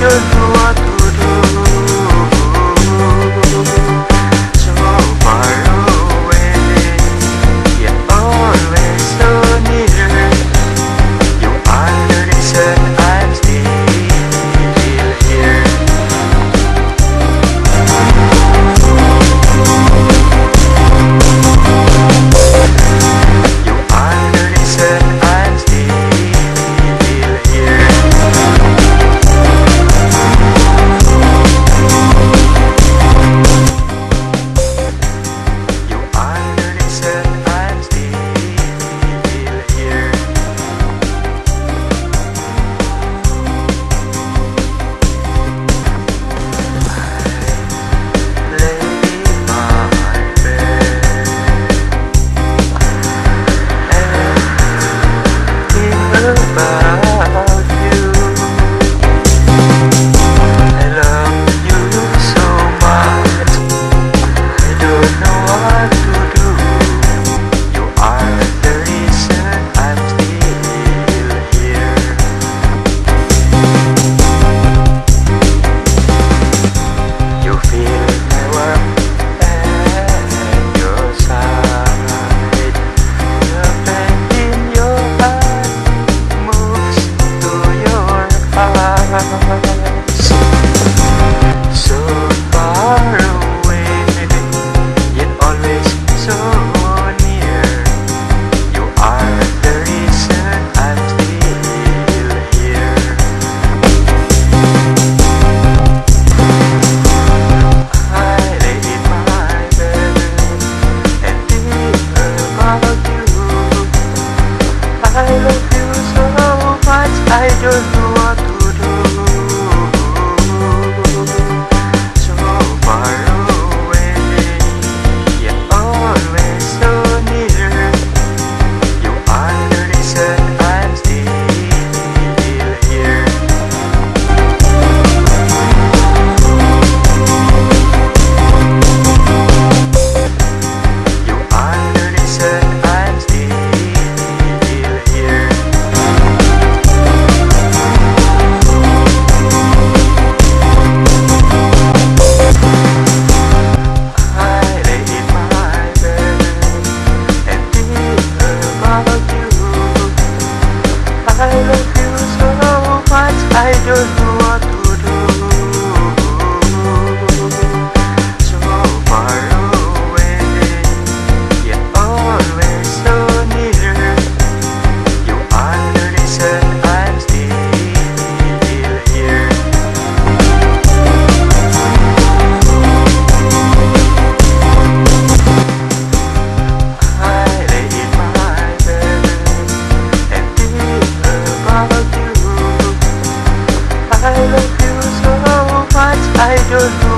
don't I don't